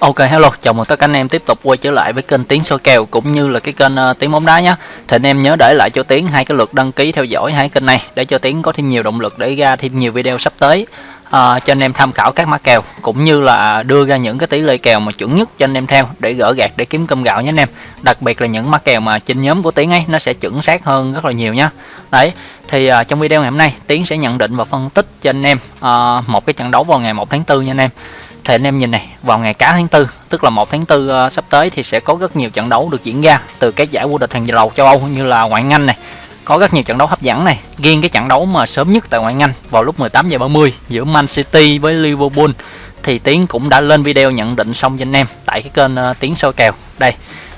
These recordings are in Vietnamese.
Ok hello, chào mừng tất cả anh em tiếp tục quay trở lại với kênh Tiến soi kèo cũng như là cái kênh ờ, uh, Tiến bóng đá nhé. Thì anh em nhớ để lại cho Tiến hai cái lượt đăng ký theo dõi hai kênh này để cho Tiến có thêm nhiều động lực để ra thêm nhiều video sắp tới uh, cho anh em tham khảo các mã kèo cũng như là đưa ra những cái tỷ lệ kèo mà chuẩn nhất cho anh em theo để gỡ gạt để kiếm cơm gạo nhé anh em. Đặc biệt là những mã kèo mà trên nhóm của Tiến ấy nó sẽ chuẩn xác hơn rất là nhiều nhá. Đấy, thì uh, trong video ngày hôm nay Tiến sẽ nhận định và phân tích cho anh em uh, một cái trận đấu vào ngày 1 tháng 4 nha anh em thì anh em nhìn này vào ngày cá tháng tư tức là một tháng tư uh, sắp tới thì sẽ có rất nhiều trận đấu được diễn ra từ các giải vô địch hàng đầu châu Âu như là ngoại Anh này. Có rất nhiều trận đấu hấp dẫn này. Riêng cái trận đấu mà sớm nhất tại ngoại Anh vào lúc 18 giờ 30 giữa Man City với Liverpool thì Tiến cũng đã lên video nhận định xong cho anh em tại cái kênh uh, Tiến soi kèo. Đây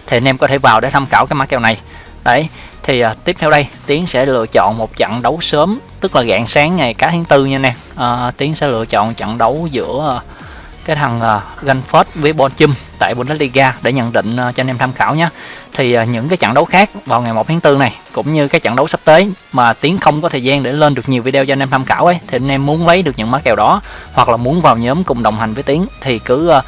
thì anh em có thể vào để tham khảo cái mã kèo này. Đấy thì uh, tiếp theo đây Tiến sẽ lựa chọn một trận đấu sớm tức là rạng sáng ngày cá tháng tư nha nè uh, Tiến sẽ lựa chọn trận đấu giữa uh, cái thằng uh, Gunford với Bonchum tại Bundesliga để nhận định uh, cho anh em tham khảo nhé. Thì uh, những cái trận đấu khác vào ngày 1 tháng 4 này cũng như cái trận đấu sắp tới mà Tiến không có thời gian để lên được nhiều video cho anh em tham khảo ấy thì anh em muốn lấy được những mã kèo đó hoặc là muốn vào nhóm cùng đồng hành với Tiến thì cứ uh,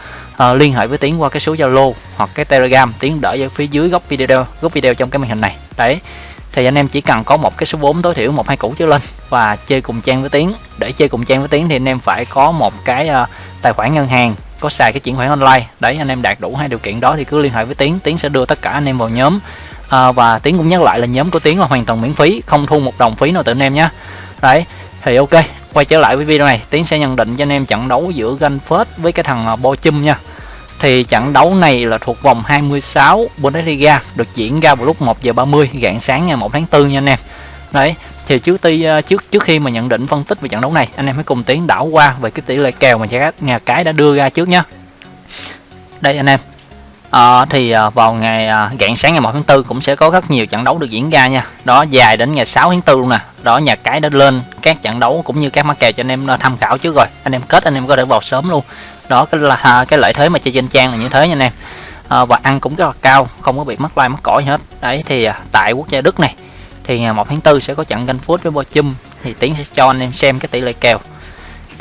uh, liên hệ với Tiến qua cái số Zalo hoặc cái Telegram. Tiến đỡ ở phía dưới góc video góc video trong cái màn hình này. Đấy thì anh em chỉ cần có một cái số vốn tối thiểu một hai củ trở lên và chơi cùng trang với Tiến. Để chơi cùng trang với Tiến thì anh em phải có một cái uh, tài khoản ngân hàng có xài cái chuyển khoản online. Đấy anh em đạt đủ hai điều kiện đó thì cứ liên hệ với tiến tiến sẽ đưa tất cả anh em vào nhóm. À, và tiến cũng nhắc lại là nhóm của tiến là hoàn toàn miễn phí không thu một đồng phí nào từ anh em nhé đấy thì ok quay trở lại với video này. Tiến sẽ nhận định cho anh em trận đấu giữa Gunford với cái thằng à, Bo Chum nha. Thì trận đấu này là thuộc vòng 26 Bundesliga được diễn ra vào lúc 1 giờ 30 rạng sáng ngày 1 tháng 4 nha anh em. Đấy thì trước ti ờ, trước trước khi mà nhận định phân tích về trận đấu này anh em hãy cùng tiến đảo qua về cái tỷ lệ kèo mà nhà cái đã đưa ra trước nhé đây anh em. À, thì ờ, vào ngày rạng sáng ngày 1 tháng 4 cũng sẽ có rất nhiều trận đấu được diễn ra nha. Đó dài đến ngày 6 tháng 4 luôn nè. Đó nhà cái đã lên các trận đấu cũng như các mã kèo cho anh em tham khảo trước rồi. Anh em kết anh em có thể vào sớm luôn. Đó cái là cái lợi thế mà chơi trên trang là như thế nha anh em. À, và ăn cũng rất là cao không có bị mất like mất cỏi hết. Đấy thì tại quốc gia Đức này thì ngày 1 tháng 4 sẽ có trận ganh phút với Bochum thì Tiến sẽ cho anh em xem cái tỷ lệ kèo.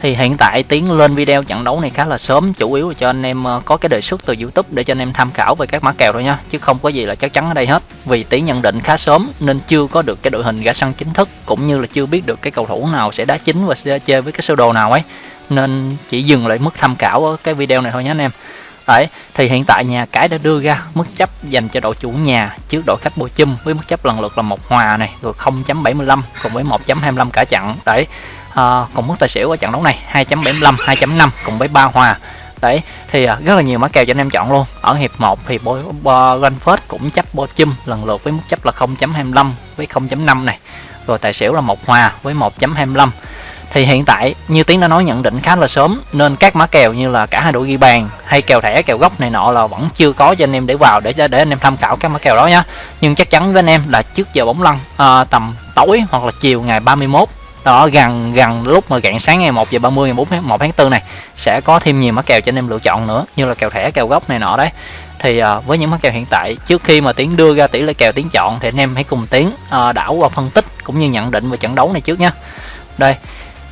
Thì hiện tại Tiến lên video trận đấu này khá là sớm, chủ yếu là cho anh em ờ, có cái đề xuất từ YouTube để cho anh em tham khảo về các mã kèo thôi nha, chứ không có gì là chắc chắn ở đây hết. Vì Tiến nhận định khá sớm nên chưa có được cái đội hình gã sân chính thức, cũng như là chưa biết được cái cầu thủ nào sẽ đá chính và sẽ chơi với cái sơ đồ nào ấy. Nên chỉ dừng lại mức tham khảo ở cái video này thôi nhé anh em. Đấy, thì hiện tại nhà cái đã đưa ra mức chấp dành cho đội chủ nhà trước đội khách Bochum với mức chấp lần lượt là một hòa này rồi 0.75 cùng với 1.25 cả trận. Đấy. À, còn mức tài xỉu ở trận đấu này 2.75, 2.5 cùng với ba hòa. Đấy, thì ờ, rất là nhiều mã kèo cho anh em chọn luôn. Ở hiệp 1 thì Brentford cũng chấp Bochum lần lượt với mức chấp là 0.25 với 0.5 này. Rồi tài xỉu là một hòa với 1.25 thì hiện tại như tiến đã nói nhận định khá là sớm nên các mã kèo như là cả hai đội ghi bàn hay kèo thẻ kèo gốc này nọ là vẫn chưa có cho anh em để vào để để anh em tham khảo các mã kèo đó nhá. Nhưng chắc chắn với anh em là trước giờ bóng lăn à, tầm tối hoặc là chiều ngày 31 đó gần gần lúc mà rạng sáng ngày 1 giờ 30 ngày 4 1 tháng 4 này sẽ có thêm nhiều mã kèo cho anh em lựa chọn nữa như là kèo thẻ kèo gốc này nọ đấy. Thì uh, với những mã kèo hiện tại trước khi mà tiến đưa ra tỷ lệ kèo tiến chọn thì anh em hãy cùng tiến uh, đảo qua phân tích cũng như nhận định về trận đấu này trước nhé đây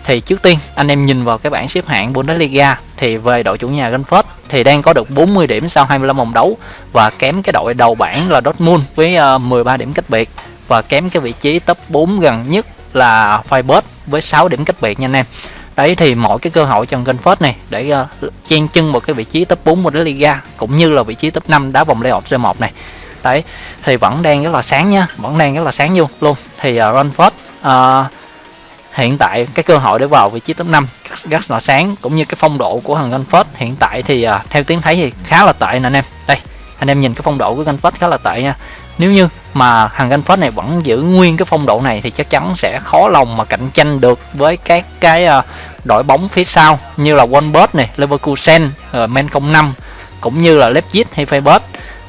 thì trước tiên anh em nhìn vào cái bảng xếp hạng Bundesliga thì về đội chủ nhà Frankfurt thì đang có được 40 điểm sau 25 vòng đấu và kém cái đội đầu bảng là Dortmund với ờ, 13 điểm cách biệt và kém cái vị trí top 4 gần nhất là Freiburg với 6 điểm cách biệt nha anh em. Đấy thì mỗi cái cơ hội cho Frankfurt này để uh, chen chân một cái vị trí top 4 Bundesliga cũng như là vị trí top 5 đá vòng playoff C1 này. Đấy thì vẫn đang rất là sáng nha, vẫn đang rất là sáng luôn luôn. Thì uh, Frankfurt uh, hiện tại cái cơ hội để vào vị trí top 5 rất là sáng cũng như cái phong độ của thằng Gunford hiện tại thì uh, theo tiếng thấy thì khá là tệ nè anh em. Đây anh em nhìn cái phong độ của Gunford khá là tệ nha. Nếu như mà thằng Gunford này vẫn giữ nguyên cái phong độ này thì chắc chắn sẽ khó lòng mà cạnh tranh được với các cái uh, đội bóng phía sau như là Wolfsburg này Leverkusen uh, Men 05 cũng như là Leipzig hay Feyenoord.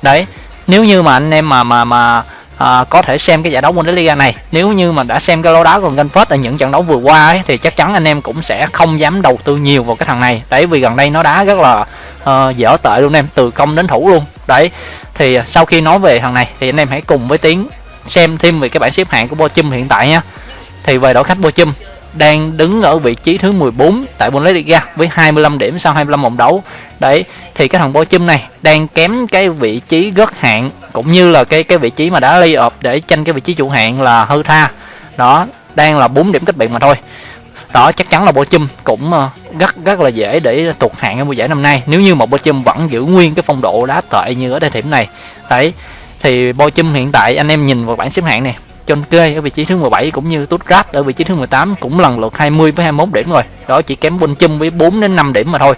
Đấy nếu như mà anh em mà mà mà à, có thể xem cái giải đấu Bundesliga này. Nếu như mà đã xem cái lối đá của Gunford ở những trận đấu vừa qua ấy, thì chắc chắn anh em cũng sẽ không dám đầu tư nhiều vào cái thằng này. Đấy vì gần đây nó đá rất là uh, dở tệ luôn em từ công đến thủ luôn. Đấy thì sau khi nói về thằng này thì anh em hãy cùng với tiến xem thêm về cái bảng xếp hạng của Bochum hiện tại nha thì về đội khách Bochum đang đứng ở vị trí thứ 14 tại Bundesliga với 25 điểm sau 25 vòng đấu. Đấy thì cái thằng Bochum này đang kém cái vị trí gất hạng cũng như là cái cái vị trí mà đã lay ọp để tranh cái vị trí chủ hạng là hư tha đó, đang là 4 điểm cách biệt mà thôi. Đó, chắc chắn là Bochum cũng ờ, rất rất là dễ để thuộc hạng ở mùa giải năm nay. Nếu như một bộ chum vẫn giữ nguyên cái phong độ đá tệ như ở thời điểm này. Đấy, thì Bochum hiện tại, anh em nhìn vào bảng xếp hạng này John Kê ở vị trí thứ 17 cũng như Stuttgart ở vị trí thứ 18 cũng lần lượt 20 với 21 điểm rồi. Đó, chỉ kém Bochum với 4 đến 5 điểm mà thôi.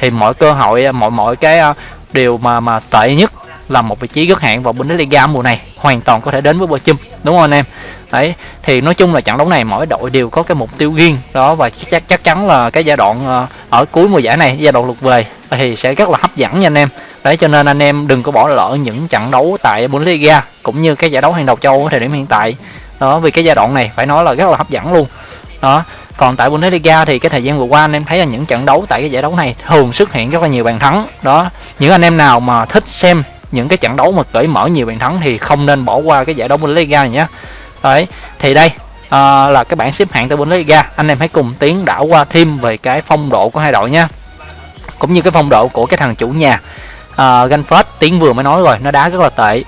Thì mọi cơ hội, mọi mọi cái ờ, điều mà mà tệ nhất là một vị trí rất hạng vào Bundesliga mùa này, hoàn toàn có thể đến với Bochum đúng không anh em? Đấy, thì nói chung là trận đấu này mỗi đội đều có cái mục tiêu riêng, đó, và chắc chắc chắn là cái giai đoạn ờ, ở cuối mùa giải này, giai đoạn lượt về thì sẽ rất là hấp dẫn nha anh em. Đấy, cho nên anh em đừng có bỏ lỡ những trận đấu tại Bundesliga cũng như cái giải đấu hàng đầu châu ở thời điểm hiện tại. Đó, vì cái giai đoạn này phải nói là rất là hấp dẫn luôn. Đó, còn tại Bundesliga thì cái thời gian vừa qua anh em thấy là những trận đấu tại cái giải đấu này thường xuất hiện rất là nhiều bàn thắng. Đó, những anh em nào mà thích xem những cái trận đấu mà cởi mở nhiều bàn thắng thì không nên bỏ qua cái giải đấu Bundesliga này nhé. Đấy thì đây à, là cái bảng xếp hạng tại Bundesliga. Anh em hãy cùng tiến đảo qua thêm về cái phong độ của hai đội nhé. Cũng như cái phong độ của cái thằng chủ nhà à, Gunford tiến vừa mới nói rồi nó đá rất là tệ.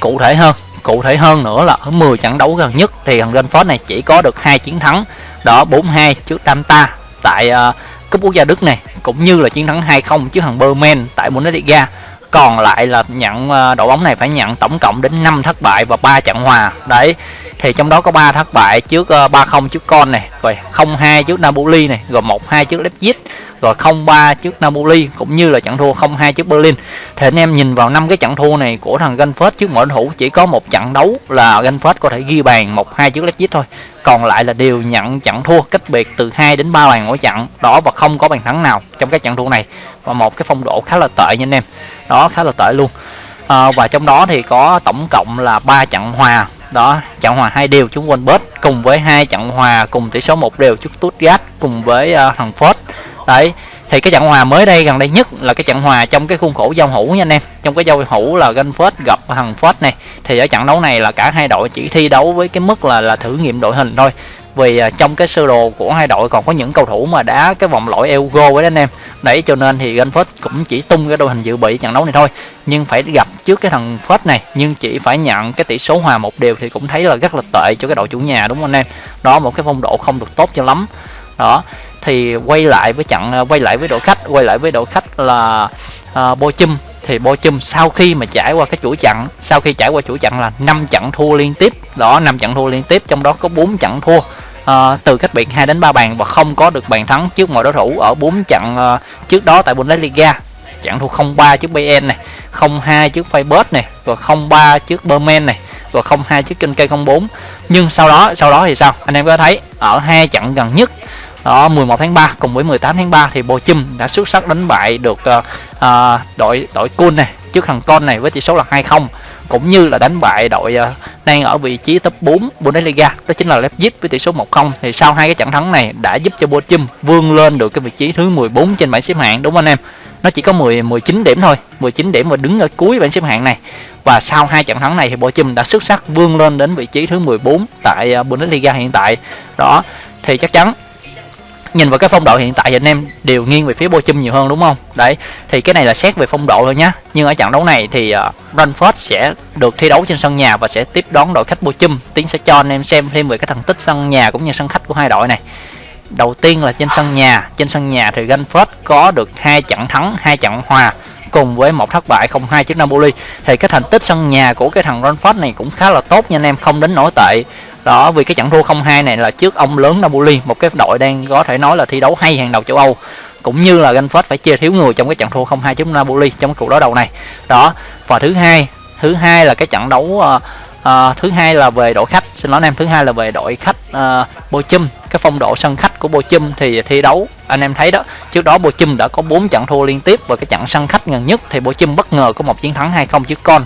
Cụ thể hơn cụ thể hơn nữa là ở 10 trận đấu gần nhất thì thằng Gunford này chỉ có được hai chiến thắng. Đó 4-2 trước Tamta tại uh, cúp quốc gia Đức này cũng như là chiến thắng 2-0 trước thằng Berman tại Bundesliga còn lại là nhận ờ, đội bóng này phải nhận tổng cộng đến 5 thất bại và 3 trận hòa. Đấy thì trong đó có 3 thất bại trước 3-0 ờ, trước Con này rồi 0-2 trước Napoli này rồi 1-2 trước Leipzig rồi 0-3 trước Napoli cũng như là trận thua 0-2 trước Berlin. Thì anh em nhìn vào năm cái trận thua này của thằng Gunford trước mỗi thủ chỉ có một trận đấu là Gunford có thể ghi bàn 1-2 trước Leipzig thôi. Còn lại là đều nhận trận thua cách biệt từ 2 đến 3 bàn mỗi trận đó và không có bàn thắng nào trong các trận thua này. Và một cái phong độ khá là tệ nha anh em. Đó khá là tệ luôn. À, và trong đó thì có tổng cộng là 3 trận hòa đó trận hòa hai đều chúng quên bớt cùng với hai trận hòa cùng tỷ số một đều trước Stuttgart cùng với uh, thằng Ford đấy thì cái trận hòa mới đây gần đây nhất là cái trận hòa trong cái khuôn khổ giao hữu nha anh em. Trong cái giao hữu là Gunford gặp thằng Ford này thì ở trận đấu này là cả hai đội chỉ thi đấu với cái mức là là thử nghiệm đội hình thôi vì à, trong cái sơ đồ của hai đội còn có những cầu thủ mà đá cái vòng loại Euro với anh em. Đấy cho nên thì Gunford cũng chỉ tung cái đội hình dự bị trận đấu này thôi. Nhưng phải gặp trước cái thằng Ford này nhưng chỉ phải nhận cái tỷ số hòa một đều thì cũng thấy là rất là tệ cho cái đội chủ nhà đúng không anh em? Đó một cái phong độ không được tốt cho lắm. Đó thì quay lại với trận à, quay lại với đội khách quay lại với đội khách là à, uh, Bochum thì Bochum sau khi mà trải qua cái chuỗi trận sau khi trải qua chuỗi trận là 5 trận thua liên tiếp. Đó 5 trận thua liên tiếp trong đó có 4 trận thua uh, từ cách biệt 2 đến 3 bàn và không có được bàn thắng trước mọi đối thủ ở 4 trận uh, trước đó tại Bundesliga. Trận thua 0-3 trước Bayern này 0-2 trước Feyenoord này rồi 0-3 trước Berman này rồi 0-2 trước kênh cây 04 nhưng sau đó sau đó thì sao? Anh em có thấy ở hai trận gần nhất đó 11 tháng 3 cùng với 18 tháng 3 thì Bochum đã xuất sắc đánh bại được uh, uh, đội đội Kun này trước thằng Con này với tỷ số là 2-0 cũng như là đánh bại đội ờ, đang ở vị trí top 4 Bundesliga, đó chính là Leipzig với tỷ số 1-0 thì sau hai cái trận thắng này đã giúp cho Bochum vươn lên được cái vị trí thứ 14 trên bảng xếp hạng, đúng không anh em? Nó chỉ có 10 19 điểm thôi 19 điểm và đứng ở cuối bảng xếp hạng này. Và sau hai trận thắng này thì Bochum đã xuất sắc vươn lên đến vị trí thứ 14 tại ờ, Bundesliga hiện tại. Đó, thì chắc chắn nhìn vào cái phong độ hiện tại thì anh em đều nghiêng về phía Bochum nhiều hơn đúng không? Đấy thì cái này là xét về phong độ thôi nhá. Nhưng ở trận đấu này thì uh, Brentford sẽ được thi đấu trên sân nhà và sẽ tiếp đón đội khách Bochum. Tiến sẽ cho anh em xem thêm về cái thành tích sân nhà cũng như sân khách của hai đội này. Đầu tiên là trên sân nhà. Trên sân nhà thì Brentford có được hai trận thắng hai trận hòa cùng với một thất bại 0-2 trước Napoli. Thì cái thành tích sân nhà của cái thằng Brentford này cũng khá là tốt nha anh em không đến nổi tệ đó vì cái trận thua 0-2 này là trước ông lớn Napoli một cái đội đang có thể nói là thi đấu hay hàng đầu châu Âu. Cũng như là Gunford phải chia thiếu người trong cái trận thua 0-2 trước Napoli trong cái cuộc đối đầu này. Đó và thứ hai thứ hai là cái trận đấu uh, uh, thứ hai là về đội khách. Xin lỗi anh em thứ hai là về đội khách ờ, uh, Bochum cái phong độ sân khách của Bochum thì thi đấu anh em thấy đó trước đó Bochum đã có 4 trận thua liên tiếp và cái trận sân khách gần nhất thì Bochum bất ngờ có một chiến thắng 2-0 trước con.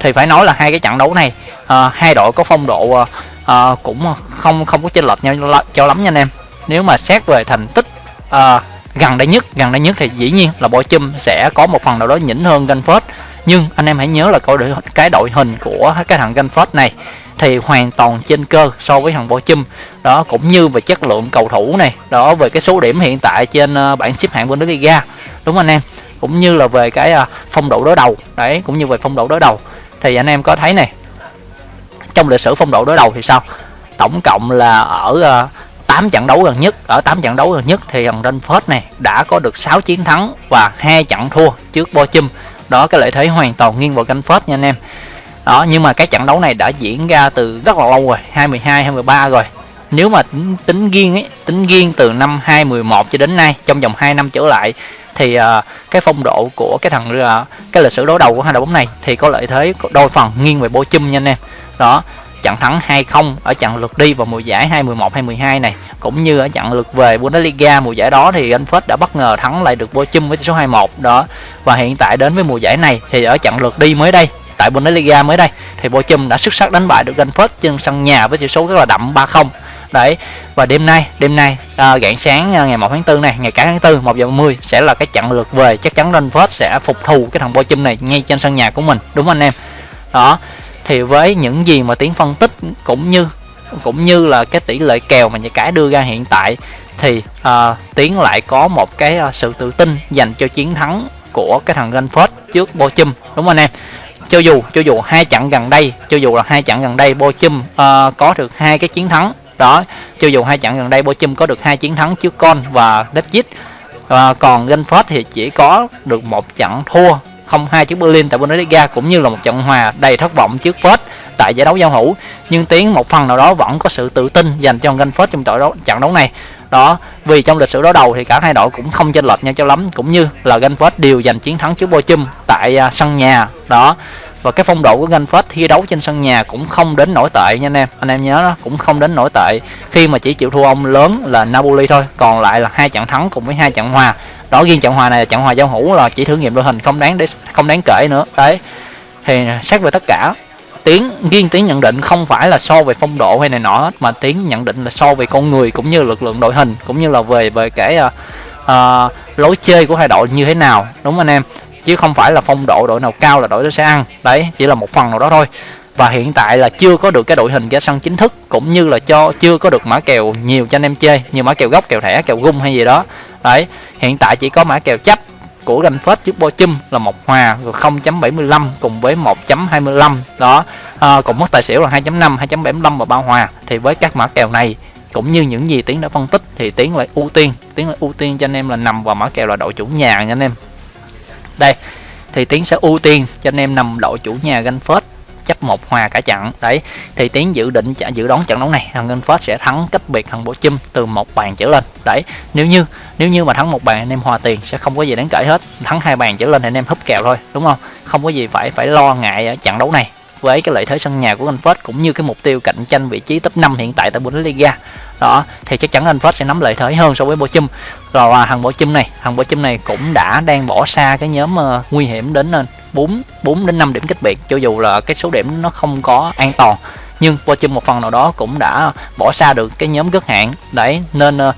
Thì phải nói là hai cái trận đấu này uh, hai đội có phong độ uh, uh, cũng ờ, không không có chênh lệch nhau cho lắm nha anh em. Nếu mà xét về thành tích uh, gần đây nhất gần đây nhất thì dĩ nhiên là bộ chum sẽ có một phần nào đó nhỉnh hơn Gunford nhưng anh em hãy nhớ là coi cái đội hình của cái thằng Gunford này thì hoàn toàn trên cơ so với thằng Bochum đó cũng như về chất lượng cầu thủ này đó về cái số điểm hiện tại trên uh, bảng xếp hạng Bundesliga. Đúng anh em? Cũng như là về cái uh, phong độ đối đầu. Đấy cũng như về phong độ đối đầu. Thì anh em có thấy này trong lịch sử phong độ đối đầu thì sao? Tổng cộng là ở ờ, uh, 8 trận đấu gần nhất ở 8 trận đấu gần nhất thì thằng Renford này đã có được 6 chiến thắng và hai trận thua trước Bochum. Đó cái lợi thế hoàn toàn nghiêng vào Renford nha anh em. Đó nhưng mà cái trận đấu này đã diễn ra từ rất là lâu rồi 22 23 rồi. Nếu mà tính, tính riêng ấy tính riêng từ năm 2011 cho đến nay trong vòng 2 năm trở lại thì uh, cái phong độ của cái thằng uh, cái lịch sử đối đầu của hai đội bóng này thì có lợi thế đôi phần nghiêng về Bochum nha anh em. Đó trận thắng 2-0 ở trận lượt đi vào mùa giải 2011-2012 này cũng như ở trận lượt về Bundesliga mùa giải đó thì anh Phết đã bất ngờ thắng lại được Bochum với tỷ số 2-1 đó và hiện tại đến với mùa giải này thì ở trận lượt đi mới đây tại Bundesliga mới đây thì Bochum đã xuất sắc đánh bại được Frankfurt trên sân nhà với tỷ số rất là đậm 3-0 đấy và đêm nay đêm nay à, rạng sáng à, ngày 1 tháng 4 này ngày cả tháng 4 1 giờ 10 sẽ là cái trận lượt về. Chắc chắn Renford sẽ phục thù cái thằng Bochum này ngay trên sân nhà của mình đúng anh em? Đó thì với những gì mà tiến phân tích cũng như cũng như là cái tỷ lệ kèo mà nhà cái đưa ra hiện tại thì uh, tiến lại có một cái uh, sự tự tin dành cho chiến thắng của cái thằng Renford trước Bochum đúng anh em? Cho dù cho dù hai trận gần đây cho dù là hai trận gần đây Bochum uh, có được hai cái chiến thắng đó cho dù hai trận gần đây Bochum có được hai chiến thắng trước Con và Leipzig và còn Brentford thì chỉ có được một trận thua 0-2 trước Berlin tại Bundesliga cũng như là một trận hòa đầy thất vọng trước Fürth tại giải đấu giao hữu. Nhưng tiếng một phần nào đó vẫn có sự tự tin dành cho Frankfurt trong trận đấu trận đấu này. Đó vì trong lịch sử đối đầu thì cả hai đội cũng không chênh lệch nhau cho lắm cũng như là Frankfurt đều giành chiến thắng trước Bochum tại uh, sân nhà. Đó và cái phong độ của Frankfurt thi đấu trên sân nhà cũng không đến nổi tệ nha anh em. Anh em nhớ đó cũng không đến nổi tệ. Khi mà chỉ chịu thua ông lớn là Napoli thôi còn lại là hai trận thắng cùng với hai trận hòa. Đó riêng trận hòa này là trận hòa giao hữu là chỉ thử nghiệm đội hình không đáng để không đáng kể nữa. Đấy. Thì xét về tất cả tiếng riêng tiếng nhận định không phải là so về phong độ hay này nọ mà tiếng nhận định là so về con người cũng như lực lượng đội hình cũng như là về về cái uh, uh, lối chơi của hai đội như thế nào. Đúng không anh em? Chứ không phải là phong độ đội nào cao là đội đó sẽ ăn. Đấy chỉ là một phần nào đó thôi. Và hiện tại là chưa có được cái đội hình ra sân chính thức cũng như là cho chưa có được mã kèo nhiều cho anh em chơi như mã kèo gốc kèo thẻ kèo gung hay gì đó. Đấy hiện tại chỉ có mã kèo chấp của ganh phết trước Bo Chum là một hòa rồi 0.75 cùng với 1.25 đó ờ, à, còn mất tài xỉu là 2.5 2.75 và ba hòa. Thì với các mã kèo này cũng như những gì tiến đã phân tích thì tiến lại ưu tiên tiến lại ưu tiên cho anh em là nằm vào mã kèo là đội chủ nhà nha anh em đây, thì tiến sẽ ưu tiên cho anh em nằm đội chủ nhà ganh phết chấp một hòa cả trận. Đấy, thì tiến dự định dự đoán trận đấu này, thằng Ngân sẽ thắng cách biệt thằng Bộ chim từ một bàn trở lên. Đấy, nếu như nếu như mà thắng một bàn, anh em hòa tiền sẽ không có gì đáng kể hết. Thắng hai bàn trở lên thì anh em húp kèo thôi, đúng không? Không có gì phải phải lo ngại ở trận đấu này. Với cái lợi thế sân nhà của Ngân cũng như cái mục tiêu cạnh tranh vị trí top 5 hiện tại tại Bundesliga đó thì chắc chắn anh Phết sẽ nắm lợi thế hơn so với Bochum rồi à, thằng Bochum này thằng Bochum này cũng đã đang bỏ xa cái nhóm uh, nguy hiểm đến uh, 4 4 đến 5 điểm cách biệt cho dù là cái số điểm nó không có an toàn. Nhưng Bochum một phần nào đó cũng đã bỏ xa được cái nhóm gất hạn đấy nên uh,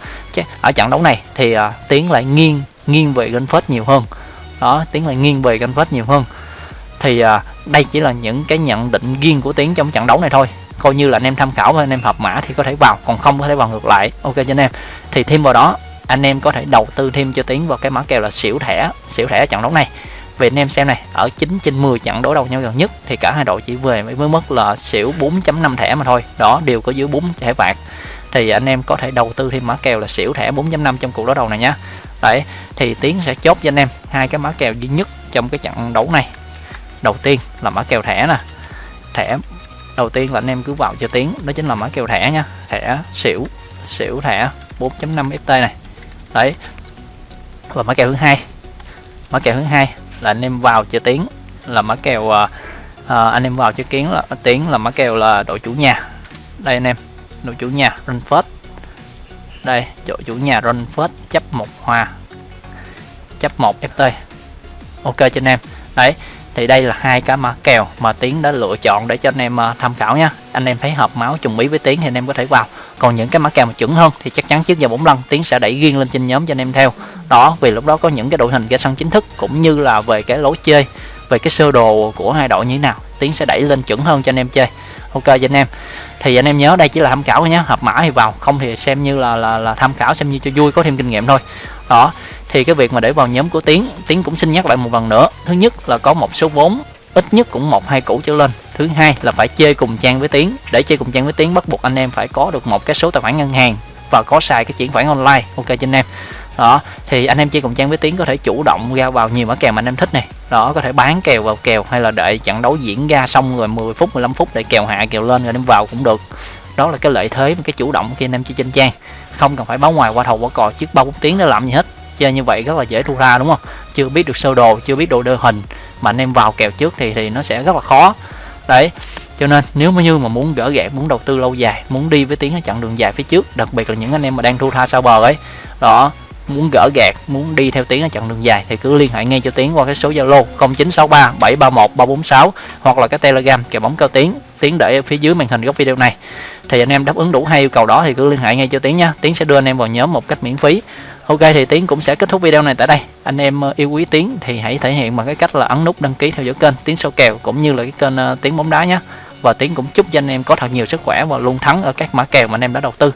ở trận đấu này thì uh, tiến lại nghiêng nghiêng về Phết nhiều hơn. Đó tiến lại nghiêng về Phết nhiều hơn. Thì uh, đây chỉ là những cái nhận định riêng của tiến trong trận đấu này thôi coi như là anh em tham khảo và anh em hợp mã thì có thể vào, còn không có thể vào ngược lại. Ok cho anh em. Thì thêm vào đó, anh em có thể đầu tư thêm cho tiến vào cái mã kèo là xỉu thẻ xỉu thẻ trận đấu này. Về anh em xem này, ở 9 trên 10 trận đối đầu nhau gần nhất thì cả hai đội chỉ về mới mất là xỉu 4.5 thẻ mà thôi. Đó, đều có dưới 4 thẻ phạt thì anh em có thể đầu tư thêm mã kèo là xỉu thẻ 4.5 trong cuộc đối đầu này nhá. Đấy, thì tiến sẽ chốt cho anh em hai cái mã kèo duy nhất trong cái trận đấu này. Đầu tiên là mã kèo thẻ nè. Thẻ đầu tiên là anh em cứ vào cho tiếng đó chính là mã kèo thẻ nha. Thẻ xỉu xỉu thẻ 4.5 ft này. Đấy và mã kèo thứ hai. Mã kèo thứ hai là anh em vào cho tiếng là mã kèo uh, anh em vào cho kiến là tiếng là mã kèo là đội chủ nhà. Đây anh em đội chủ nhà run first đây đội chủ nhà run first chấp một hòa chấp một ft ok cho anh em. Đấy thì đây là hai cái mã kèo mà tiến đã lựa chọn để cho anh em à, tham khảo nha anh em thấy hợp máu trùng ý với tiến thì anh em có thể vào. Còn những cái mã kèo mà chuẩn hơn thì chắc chắn trước giờ bốn lần tiến sẽ đẩy riêng lên trên nhóm cho anh em theo. Đó vì lúc đó có những cái đội hình ra sân chính thức cũng như là về cái lối chơi về cái sơ đồ của hai đội như thế nào tiến sẽ đẩy lên chuẩn hơn cho anh em chơi. Ok cho anh em. Thì anh em nhớ đây chỉ là tham khảo thôi nhé hợp mã thì vào không thì xem như là là, là tham khảo xem như cho vui có thêm kinh nghiệm thôi đó, thì cái việc mà để vào nhóm của tiến tiến cũng xin nhắc lại một lần nữa. Thứ nhất là có một số vốn, ít nhất cũng một, hai củ trở lên. Thứ hai là phải chơi cùng trang với tiến. Để chơi cùng trang với tiến bắt buộc anh em phải có được một cái số tài khoản ngân hàng và có xài cái chuyển khoản online. Ok cho anh em. Đó, thì anh em chơi cùng trang với tiến có thể chủ động ra vào nhiều mã kèo mà anh em thích này đó, có thể bán kèo vào kèo hay là đợi trận đấu diễn ra xong rồi 10 phút 15 phút để kèo hạ, kèo lên rồi đem vào cũng được. Đó là cái lợi thế cái chủ động khi anh em chơi trên trang không cần phải báo ngoài qua thầu qua cò trước ba bốn tiếng để làm gì hết. Chơi như vậy rất là dễ thu ra đúng không? Chưa biết được sơ đồ, chưa biết độ đơn hình. Mà anh em vào kèo trước thì thì nó sẽ rất là khó. Đấy, cho nên nếu mà như mà muốn gỡ gạt muốn đầu tư lâu dài, muốn đi với tiếng ở chặng đường dài phía trước, đặc biệt là những anh em mà đang thu tha sau bờ ấy. Đó muốn gỡ gạt muốn đi theo tiến ở chặng đường dài thì cứ liên hệ ngay cho tiến qua cái số zalo 0963 731 346 hoặc là cái telegram kèo bóng cao tiến tiến để ở phía dưới màn hình góc video này. Thì anh em đáp ứng đủ hai yêu cầu đó thì cứ liên hệ ngay cho tiến nha tiến sẽ đưa anh em vào nhóm một cách miễn phí. Ok, thì tiến cũng sẽ kết thúc video này tại đây. Anh em ờ, yêu quý tiến thì hãy thể hiện bằng cái cách là ấn nút đăng ký theo dõi kênh tiến sâu kèo cũng như là cái kênh ờ, tiến bóng đá nhé. Và tiến cũng chúc cho anh em có thật nhiều sức khỏe và luôn thắng ở các mã kèo mà anh em đã đầu tư.